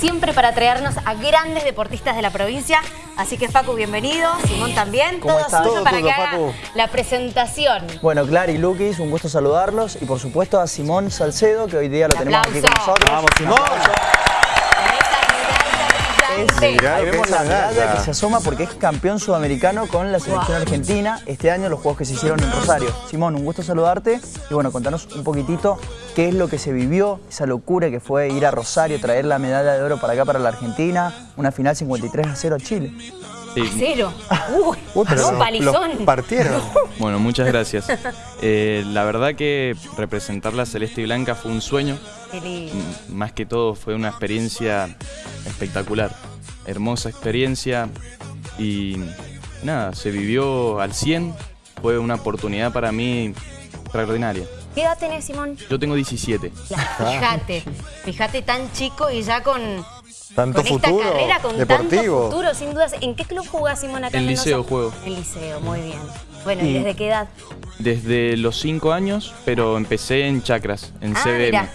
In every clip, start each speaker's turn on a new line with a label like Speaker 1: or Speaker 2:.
Speaker 1: siempre para traernos a grandes deportistas de la provincia. Así que Facu, bienvenido. Simón también.
Speaker 2: ¿Cómo
Speaker 1: Todo
Speaker 2: estás?
Speaker 1: suyo
Speaker 2: Todo
Speaker 1: para
Speaker 2: tuyo,
Speaker 1: que haga
Speaker 2: Facu.
Speaker 1: la presentación.
Speaker 2: Bueno, Clara y Luquis, un gusto saludarlos. Y por supuesto a Simón Salcedo, que hoy día lo
Speaker 1: Un
Speaker 2: tenemos aquí con
Speaker 1: aplauso.
Speaker 2: nosotros.
Speaker 3: Vamos, Simón.
Speaker 2: Es-.
Speaker 3: Mirá
Speaker 2: ahí vemos la
Speaker 3: la
Speaker 2: medalla que se asoma porque es campeón sudamericano con la selección
Speaker 1: Wow.
Speaker 2: argentina. Este año los juegos que se hicieron en Rosario. Simón, un gusto saludarte. Y bueno, contanos un poquitito qué es lo que se vivió, esa locura que fue ir a Rosario, traer la medalla de oro para acá, para la Argentina. Una final 53 a 0 a Chile.
Speaker 1: A cero. Uy,
Speaker 3: Uy, pero
Speaker 1: no,
Speaker 3: lo-
Speaker 1: palizón.
Speaker 3: partieron.
Speaker 4: Bueno, muchas gracias. Eh, la verdad que representar la Celeste y Blanca fue un sueño. Más que todo fue una experiencia espectacular. Hermosa experiencia y nada, se vivió al 100. Fue una oportunidad para mí extraordinaria.
Speaker 1: ¿Qué edad tenés, Simón?
Speaker 4: Yo tengo 17.
Speaker 1: Fíjate, fíjate tan chico y ya con,
Speaker 3: Tanto
Speaker 1: con esta
Speaker 3: futuro
Speaker 1: carrera, con
Speaker 3: deportivo.
Speaker 1: tanto futuro, sin dudas. ¿En qué club jugás, Simón, acá
Speaker 4: En
Speaker 1: Mendoza?
Speaker 4: liceo juego.
Speaker 1: En liceo, muy bien. Bueno, ¿y
Speaker 2: Y-
Speaker 1: desde qué edad?
Speaker 4: Desde los 5 años, pero empecé en chacras, en
Speaker 1: Ah,
Speaker 4: CBM.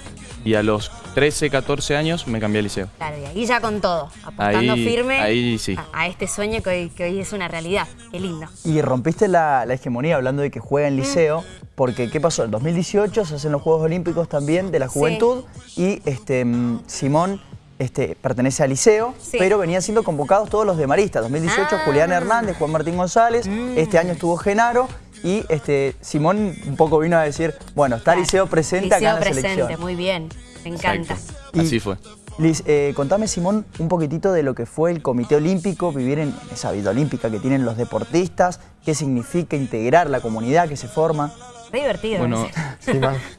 Speaker 4: Y a los 13, 14 años me cambié al liceo.
Speaker 1: Claro, y ahí ya con todo, apuntando
Speaker 4: Ahí-
Speaker 1: firme
Speaker 4: ahí sí.
Speaker 1: a, a este sueño que hoy, que hoy es una realidad. Qué lindo.
Speaker 2: Y rompiste la, la hegemonía hablando de que juega
Speaker 1: Mm.
Speaker 2: en liceo, porque ¿qué pasó? En 2018 se hacen los Juegos Olímpicos también de la
Speaker 1: Sí.
Speaker 2: juventud y este, mm, Simón este, pertenece al liceo,
Speaker 1: Sí.
Speaker 2: pero venían siendo convocados todos los de Marista. 2018
Speaker 1: Ah.
Speaker 2: Julián Hernández, Juan Martín González,
Speaker 1: Mm.
Speaker 2: este año estuvo Genaro y este, Simón un poco vino a decir, bueno, está liceo presente
Speaker 1: Liceo
Speaker 2: acá en la
Speaker 1: presente,
Speaker 2: selección.
Speaker 1: muy bien. Me encanta.
Speaker 2: Y-
Speaker 4: Así fue.
Speaker 2: Liz, eh, contame, Simón, un poquitito de lo que fue el Comité Olímpico, vivir en esa vida olímpica que tienen los deportistas, qué significa integrar la comunidad que se forma.
Speaker 1: Re divertido.
Speaker 4: Bueno.
Speaker 3: Sí.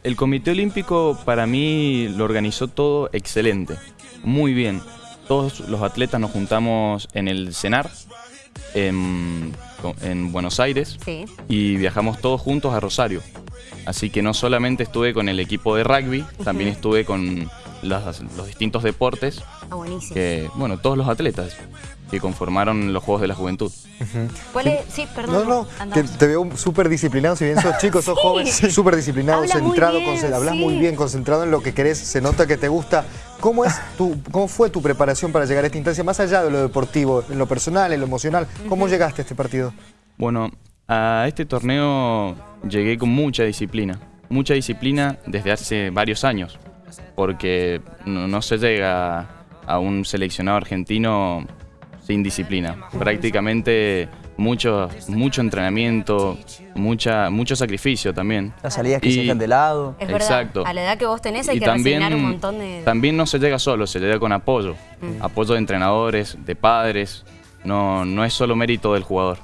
Speaker 4: El Comité Olímpico para mí lo organizó todo excelente, muy bien. Todos los atletas nos juntamos en el CENAR, en, en Buenos Aires,
Speaker 1: Sí.
Speaker 4: y viajamos todos juntos a Rosario. Así que no solamente estuve con el equipo de rugby, también estuve con las- los distintos deportes,
Speaker 1: Ah, buenísimo.
Speaker 4: que, bueno, todos los atletas que conformaron los Juegos de la Juventud.
Speaker 1: ¿Cuál es? Sí,
Speaker 3: No,
Speaker 1: perdón.
Speaker 3: no, que
Speaker 1: andamos.
Speaker 3: te veo súper disciplinado, si bien sos chico, sos
Speaker 1: Sí.
Speaker 3: joven, súper disciplinado,
Speaker 1: Habla
Speaker 3: centrado,
Speaker 1: bien,
Speaker 3: hablas
Speaker 1: sí.
Speaker 3: muy bien, concentrado en lo que querés, se nota que te gusta. ¿Cómo, es tu, ¿Cómo fue tu preparación para llegar a esta instancia, más allá de lo deportivo, en lo personal, en lo emocional? ¿Cómo llegaste a este partido?
Speaker 4: Bueno, a este torneo llegué con mucha disciplina. Mucha disciplina desde hace varios años. Porque no, no se llega a un seleccionado argentino sin disciplina. Prácticamente mucho, mucho entrenamiento, mucha, mucho sacrificio también.
Speaker 2: Las salidas que
Speaker 4: Y-
Speaker 2: se dejan de lado.
Speaker 1: Es verdad,
Speaker 4: Exacto.
Speaker 1: a la edad que vos tenés hay
Speaker 4: Y
Speaker 1: que resignar un montón de...
Speaker 4: también no se llega solo, se llega con apoyo.
Speaker 1: Mm.
Speaker 4: Apoyo de entrenadores, de padres. No, no es solo mérito del jugador.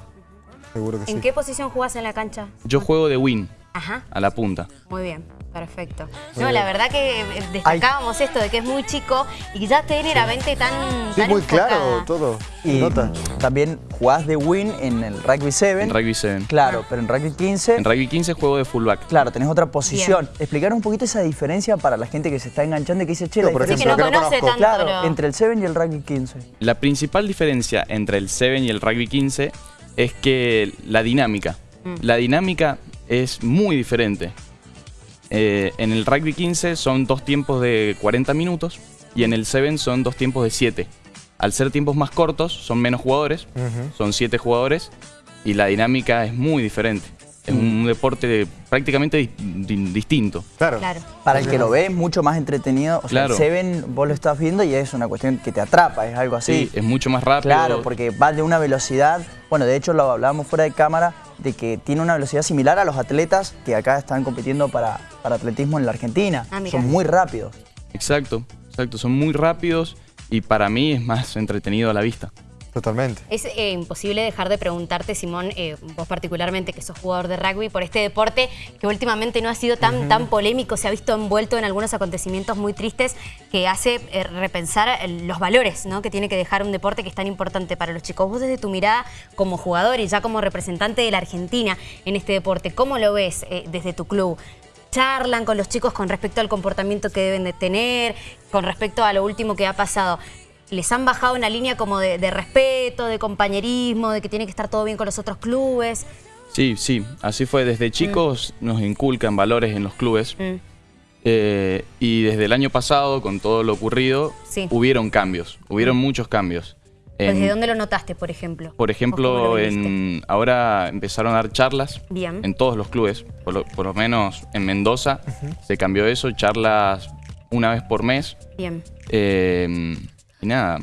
Speaker 3: Seguro que
Speaker 1: ¿En
Speaker 3: sí.
Speaker 1: qué posición jugás en la cancha?
Speaker 4: Yo juego de win,
Speaker 1: Ajá,
Speaker 4: a la punta.
Speaker 1: muy bien, perfecto. No, la verdad que eh, destacábamos esto de que es muy chico y ya tiene la mente tan,
Speaker 3: Sí,
Speaker 1: tan
Speaker 3: muy
Speaker 1: enfocada.
Speaker 3: claro todo.
Speaker 2: Y
Speaker 3: nota.
Speaker 2: también jugás de win en el Rugby 7.
Speaker 4: En rugby 7.
Speaker 2: Claro, pero en Rugby 15,
Speaker 4: En rugby 15 juego de fullback.
Speaker 2: claro, tenés otra posición. Explicar un poquito esa diferencia para la gente que se está enganchando y que dice, che, la
Speaker 3: por
Speaker 1: Sí,
Speaker 2: diferencia...
Speaker 1: que no
Speaker 3: Ejemplo, que no
Speaker 1: conoce tanto
Speaker 2: Claro,
Speaker 1: lo-
Speaker 2: entre el 7 y el Rugby 15.
Speaker 4: La principal diferencia entre el 7 y el rugby 15 es que la dinámica.
Speaker 1: Mm.
Speaker 4: La dinámica es muy diferente. Eh, en el rugby 15 son dos tiempos de 40 minutos y en el 7 son dos tiempos de 7. Al ser tiempos más cortos son menos jugadores, son 7 jugadores y la dinámica es muy diferente. Es
Speaker 1: Mm.
Speaker 4: un deporte prácticamente di- di- distinto.
Speaker 3: Claro.
Speaker 1: Claro.
Speaker 2: Para el que lo ve es mucho más entretenido. O sea,
Speaker 4: Claro.
Speaker 2: el Seven vos lo estás viendo y es una cuestión que te atrapa, es algo así.
Speaker 4: Sí, es mucho más rápido.
Speaker 2: Claro, porque va de una velocidad, bueno, de hecho lo hablábamos fuera de cámara, de que tiene una velocidad similar a los atletas que acá están compitiendo para, para atletismo en la Argentina.
Speaker 1: Ah.
Speaker 2: Son muy rápidos.
Speaker 4: Exacto, exacto. Son muy rápidos y para mí es más entretenido a la vista.
Speaker 3: Totalmente.
Speaker 1: Es eh, imposible dejar de preguntarte, Simón, eh, vos particularmente que sos jugador de rugby, por este deporte que últimamente no ha sido tan, tan polémico, se ha visto envuelto en algunos acontecimientos muy tristes que hace eh, repensar los valores ¿no? que tiene que dejar un deporte que es tan importante para los chicos. Vos desde tu mirada como jugador y ya como representante de la Argentina en este deporte, ¿cómo lo ves desde tu club? charlan con los chicos con respecto al comportamiento que deben de tener, con respecto a lo último que ha pasado. Les han bajado una línea como de, de respeto, de compañerismo, de que tiene que estar todo bien con los otros clubes.
Speaker 4: Sí, sí, así fue. Desde chicos nos inculcan valores en los clubes
Speaker 1: Mm.
Speaker 4: Eh, y desde el año pasado, con todo lo ocurrido,
Speaker 1: Sí.
Speaker 4: hubieron cambios, hubieron muchos cambios. En-
Speaker 1: ¿Desde dónde lo notaste, por ejemplo?
Speaker 4: por
Speaker 1: ¿O cómo
Speaker 4: ejemplo, en, ahora empezaron a dar charlas
Speaker 1: Bien.
Speaker 4: en todos los clubes, por lo, por lo menos en Mendoza se cambió eso, charlas una vez por mes.
Speaker 1: Bien.
Speaker 4: eh, y nada,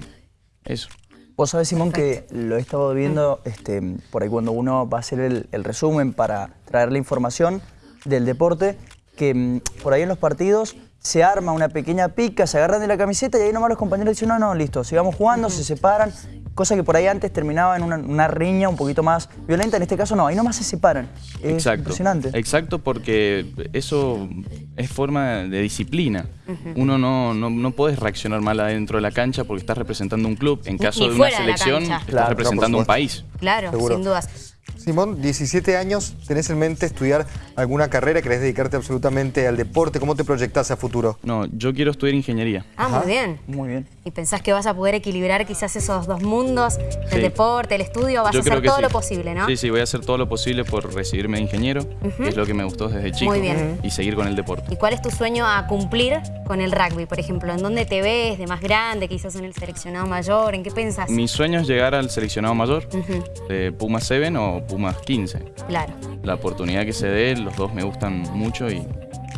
Speaker 4: eso.
Speaker 2: Vos sabés, Simón, que lo he estado viendo este, por ahí cuando uno va a hacer el, el resumen para traer la información del deporte, que mm, por ahí en los partidos se arma una pequeña pica, se agarran de la camiseta y ahí nomás los compañeros dicen, no, no, listo, sigamos jugando, se separan, cosa que por ahí antes terminaba en una, una riña un poquito más violenta, en este caso no, ahí nomás se separan. Es
Speaker 4: Exacto.
Speaker 2: impresionante.
Speaker 4: Exacto, porque eso es forma de disciplina. Uno no, no, no puedes reaccionar mal adentro de la cancha porque estás representando un club. En caso
Speaker 1: ni
Speaker 4: de una selección, estás
Speaker 2: Claro,
Speaker 4: representando un país.
Speaker 1: Claro,
Speaker 3: Seguro.
Speaker 1: sin dudas.
Speaker 3: Simón, 17 años, ¿tenés en mente estudiar alguna carrera? ¿Querés dedicarte absolutamente al deporte? ¿Cómo te proyectás a futuro?
Speaker 4: No, yo quiero estudiar ingeniería.
Speaker 1: Ah, muy bien.
Speaker 2: Muy bien.
Speaker 1: ¿Y pensás que vas a poder equilibrar quizás esos dos mundos, el
Speaker 4: Sí.
Speaker 1: deporte, el estudio? Vas
Speaker 4: Yo
Speaker 1: a hacer todo
Speaker 4: sí.
Speaker 1: lo posible, ¿no?
Speaker 4: Sí, sí, voy a hacer todo lo posible por recibirme de ingeniero, que es lo que me gustó desde chico,
Speaker 1: Muy bien.
Speaker 4: y seguir con el deporte.
Speaker 1: ¿Y cuál es tu sueño a cumplir con el rugby, por ejemplo? ¿En dónde te ves de más grande, quizás en el seleccionado mayor? ¿En qué pensás?
Speaker 4: Mi sueño es llegar al seleccionado mayor de Pumas 7 o Pumas 15.
Speaker 1: Claro.
Speaker 4: La oportunidad que se dé, los dos me gustan mucho y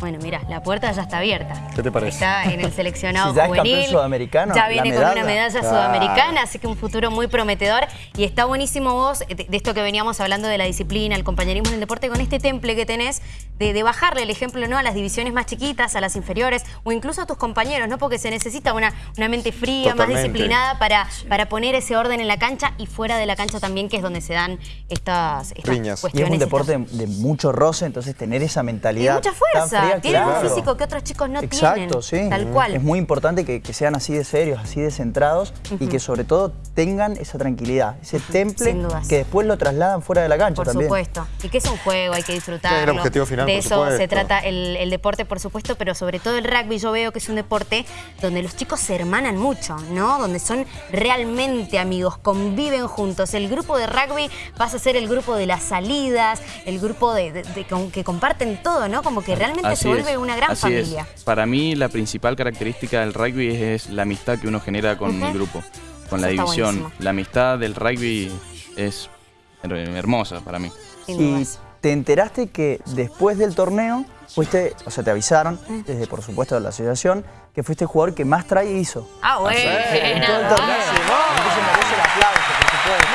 Speaker 1: Bueno, mira, la puerta ya está abierta.
Speaker 3: ¿Qué te parece?
Speaker 1: Está en el seleccionado
Speaker 2: Si ya es
Speaker 1: juvenil.
Speaker 2: campeón sudamericano,
Speaker 1: Ya
Speaker 2: la
Speaker 1: viene con una medalla
Speaker 3: Claro.
Speaker 1: sudamericana, así que un futuro muy prometedor. Y está buenísimo vos, de, de esto que veníamos hablando de la disciplina, el compañerismo en el deporte, con este temple que tenés de, de bajarle el ejemplo ¿no? a las divisiones más chiquitas, a las inferiores, o incluso a tus compañeros, ¿no? Porque se necesita una, una mente fría,
Speaker 3: Totalmente.
Speaker 1: más disciplinada para, para poner ese orden en la cancha y fuera de la cancha también, que es donde se dan estas, estas
Speaker 3: Riñas.
Speaker 2: Y es
Speaker 1: cuestiones.
Speaker 2: un
Speaker 1: estas-
Speaker 2: deporte de, de mucho roce, entonces tener esa
Speaker 1: y
Speaker 2: mentalidad
Speaker 1: mucha
Speaker 2: tan
Speaker 1: fuerza, tienen
Speaker 2: claro.
Speaker 1: un físico que otros chicos no
Speaker 2: Exacto,
Speaker 1: tienen.
Speaker 2: sí.
Speaker 1: Tal cual.
Speaker 2: Es muy importante que, que sean así de serios, así de centrados y que sobre todo tengan esa tranquilidad, ese temple
Speaker 1: Sin dudas.
Speaker 2: que después lo trasladan fuera de la cancha
Speaker 1: Por
Speaker 2: también.
Speaker 1: supuesto. Y que es un juego, hay que disfrutarlo.
Speaker 3: Es el objetivo final,
Speaker 1: De
Speaker 3: por
Speaker 1: eso
Speaker 3: supuesto.
Speaker 1: se trata el, el deporte, por supuesto, pero sobre todo el rugby yo veo que es un deporte donde los chicos se hermanan mucho, ¿no? Donde son realmente amigos, conviven juntos. El grupo de rugby pasa a ser el grupo de las salidas, el grupo de, de- de- con- que comparten todo, ¿no? Como que realmente
Speaker 4: Así
Speaker 1: se vuelve
Speaker 4: es,
Speaker 1: una gran
Speaker 4: así es.
Speaker 1: familia.
Speaker 4: Para mí la principal característica del rugby es, es la amistad que uno genera con el grupo, con la
Speaker 1: Eso
Speaker 4: división.
Speaker 1: buenísimo.
Speaker 4: La amistad del rugby es her- hermosa para mí.
Speaker 2: Y te enteraste que después del torneo fuiste, o sea, te avisaron, desde por supuesto de la asociación, que fuiste el jugador que más try hizo.
Speaker 1: Ah, bueno.
Speaker 2: En todo el torneo. Entonces merece el aplauso, por supuesto.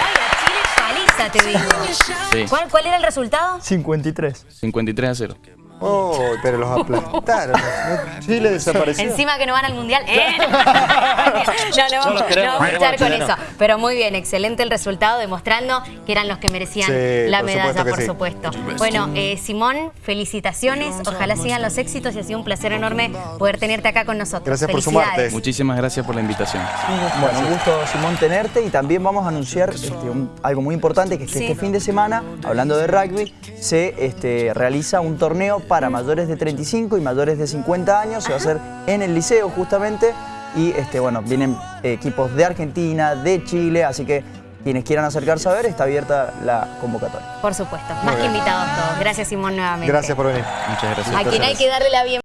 Speaker 1: Chile paliza, te digo.
Speaker 4: Sí,
Speaker 1: ¿Cuál, ¿Cuál era el resultado?
Speaker 2: 53.
Speaker 4: 53 a 0.
Speaker 3: Oh, pero los aplastaron. Chile desapareció.
Speaker 1: Encima que no van al mundial. ¡Eh! no, no, vamos, no vamos a echar con eso. Pero muy bien, excelente el resultado, demostrando que eran los que merecían
Speaker 3: Sí,
Speaker 1: la
Speaker 3: por
Speaker 1: medalla,
Speaker 3: supuesto
Speaker 1: por
Speaker 3: sí.
Speaker 1: supuesto. Bueno, eh, Simón, felicitaciones. Ojalá sigan los éxitos y ha sido un placer enorme poder tenerte acá con nosotros.
Speaker 3: Gracias por sumarte.
Speaker 4: Muchísimas gracias por la invitación.
Speaker 2: Bueno, un gusto, Simón, tenerte y también vamos a anunciar este, un- algo muy importante, que es que
Speaker 1: Sí.
Speaker 2: este fin de semana, hablando de rugby, se este, realiza un torneo para mayores de 35 y mayores de 50 años, se va a hacer en el liceo justamente y este, bueno, vienen equipos de Argentina, de Chile, así que quienes quieran acercarse a ver, está abierta la convocatoria.
Speaker 1: Por supuesto, más que invitados todos. Gracias, Simón, nuevamente.
Speaker 3: Gracias por venir.
Speaker 4: Muchas gracias.
Speaker 1: A quien hay que darle la bienvenida.